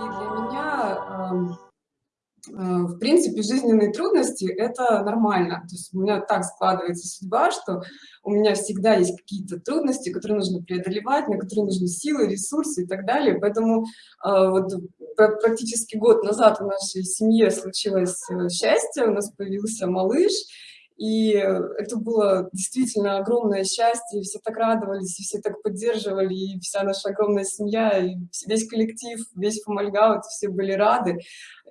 для меня, эм, э, в принципе, жизненные трудности– это нормально. То есть у меня так складывается судьба, что у меня всегда есть какие-то трудности, которые нужно преодолевать, на которые нужны силы, ресурсы и так далее. Поэтому э, вот практически год назад в нашей семье случилось э, счастье, у нас появился малыш, и это было действительно огромное счастье, все так радовались, и все так поддерживали, и вся наша огромная семья, и весь коллектив, весь Фомальгаут, все были рады.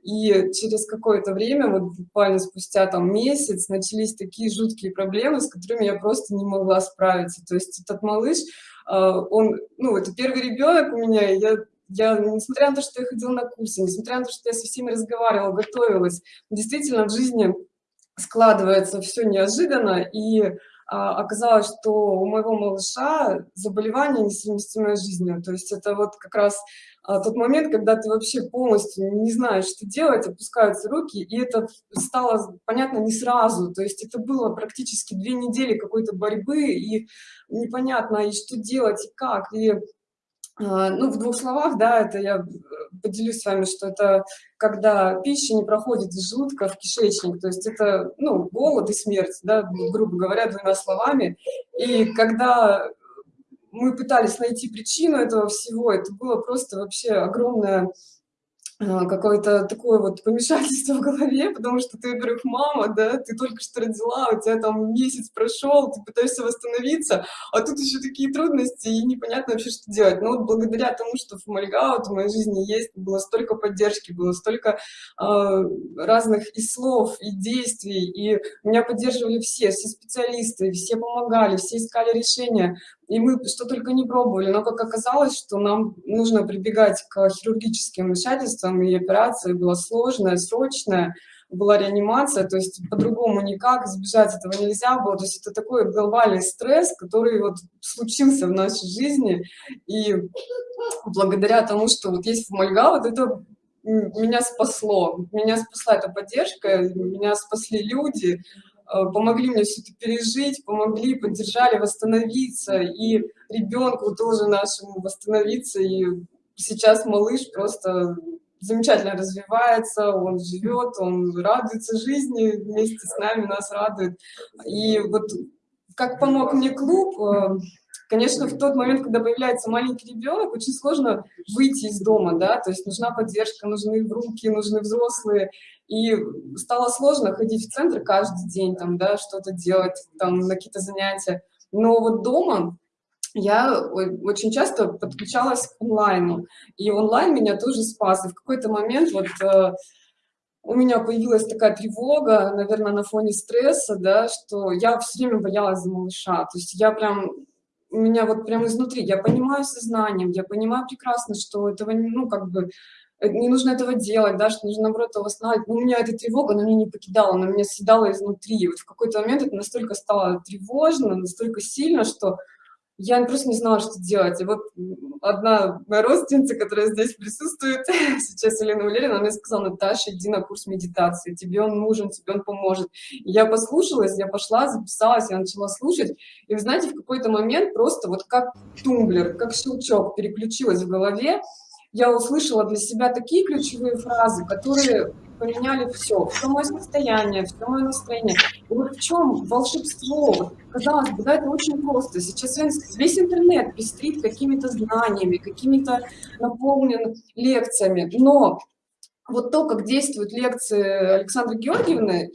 И через какое-то время, вот буквально спустя там месяц, начались такие жуткие проблемы, с которыми я просто не могла справиться. То есть этот малыш, а, он, ну, это первый ребенок у меня, я я, несмотря на то, что я ходила на курсы, несмотря на то, что я со всеми разговаривала, готовилась, действительно в жизни складывается все неожиданно, и а, оказалось, что у моего малыша заболевание несовместимое с жизнью. То есть это вот как раз а, тот момент, когда ты вообще полностью не знаешь, что делать, опускаются руки, и это стало понятно не сразу. То есть это было практически две недели какой-то борьбы, и непонятно, и что делать, и как. И ну, в двух словах, да, это я э, поделюсь с вами, что это когда пища не проходит из желудка в кишечник, то есть это, ну, голод и смерть, да, грубо говоря, двумя словами. И когда мы пытались найти причину этого всего, это было просто вообще огромное какое-то такое вот помешательство в голове, потому что ты, во-первых, мама, да, ты только что родила, у тебя там месяц прошел, ты пытаешься восстановиться, а тут еще такие трудности, и непонятно вообще, что делать. Но вот благодаря тому, что Фомальгаут в моей жизни есть, было столько поддержки, было столько э, разных и слов, и действий, и меня поддерживали все, все специалисты, все помогали, все искали решения, и мы что только не пробовали, но как оказалось, что нам нужно прибегать к хирургическим вмешательствам, и операция была сложная, срочная, была реанимация, то есть по-другому никак, избежать этого нельзя было. То есть это такой глобальный стресс, который вот случился в нашей жизни, и благодаря тому, что вот есть Фомальга, вот это меня спасло, меня спасла эта поддержка, меня спасли люди, помогли мне все это пережить, помогли, поддержали восстановиться, и ребенку тоже нашему восстановиться, и сейчас малыш просто замечательно развивается, он живет, он радуется жизни вместе с нами, нас радует. И вот как помог мне клуб, э, конечно, в тот момент, когда появляется маленький ребенок, очень сложно выйти из дома, да, то есть нужна поддержка, нужны руки, нужны взрослые, и стало сложно ходить в центр каждый день, там, да, что-то делать, там, на какие-то занятия. Но вот дома я очень часто подключалась к онлайну, и онлайн меня тоже спас. И в какой-то момент вот э, у меня появилась такая тревога, наверное, на фоне стресса, да, что я все время боялась за малыша. То есть я прям, у меня вот прям изнутри, я понимаю сознанием, я понимаю прекрасно, что этого, ну, как бы, Э, не нужно этого делать, да, что нужно, наоборот, его восстанавливать. Но у меня эта тревога, она меня не покидала, она меня съедала изнутри. И вот в какой-то момент это настолько стало тревожно, настолько сильно, что я просто не знала, что делать. И вот одна моя родственница, которая здесь присутствует, сейчас Елена Валерьевна, она мне сказала, Наташа, иди на курс медитации, тебе он нужен, тебе он поможет. И я послушалась, я пошла, записалась, я начала слушать. И вы знаете, в какой-то момент просто вот как тумблер, как щелчок переключилась в голове, я услышала для себя такие ключевые фразы, которые поменяли все, все мое состояние, все мое настроение. И вот в чем волшебство? Казалось бы, да, это очень просто. Сейчас весь интернет пестрит какими-то знаниями, какими-то наполнен лекциями, но вот то, как действуют лекции Александры Георгиевны,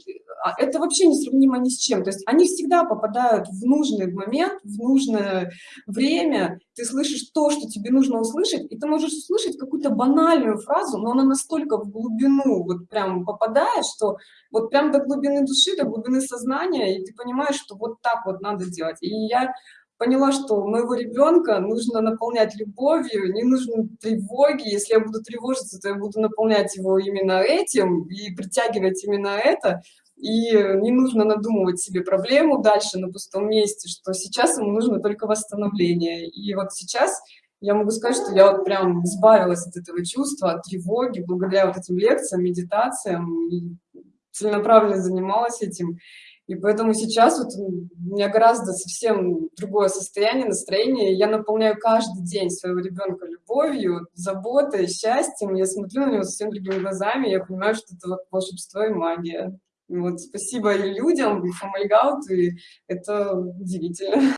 это вообще не сравнимо ни с чем. То есть они всегда попадают в нужный момент, в нужное время. Ты слышишь то, что тебе нужно услышать, и ты можешь услышать какую-то банальную фразу, но она настолько в глубину вот прям попадает, что вот прям до глубины души, до глубины сознания, и ты понимаешь, что вот так вот надо делать. И я поняла, что моего ребенка нужно наполнять любовью, не нужно тревоги. Если я буду тревожиться, то я буду наполнять его именно этим и притягивать именно это. И не нужно надумывать себе проблему дальше на пустом месте, что сейчас ему нужно только восстановление. И вот сейчас я могу сказать, что я вот прям избавилась от этого чувства, от тревоги, благодаря вот этим лекциям, медитациям, и целенаправленно занималась этим. И поэтому сейчас вот у меня гораздо совсем другое состояние, настроение. Я наполняю каждый день своего ребенка любовью, заботой, счастьем. Я смотрю на него совсем другими глазами, я понимаю, что это волшебство и магия. Вот спасибо людям, и Out, и это удивительно.